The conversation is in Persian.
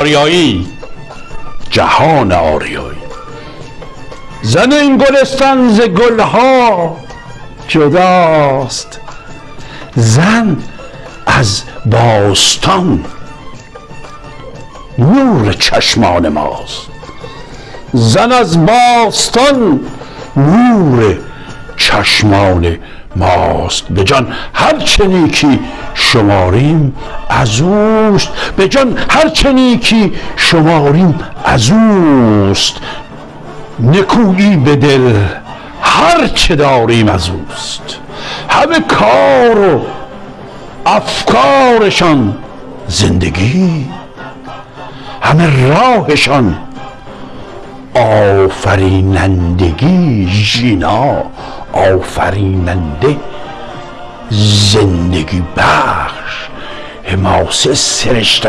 آریایی. جهان آریایی. زن این گلستان ز گلها جداست. زن از باستان نور چشمان ماست. زن از باستان نور چشمان ماست. به جان هر چه نیکی شماریم از اوست. به جان هر چه نیکی شماریم از اوست. نکویی به دل هر چه داریم از اوست. همه کار و افکارشان زندگی. همه راهشان آفرینندگی ژینا. آفریننده زندگی بخش حماسه سرشته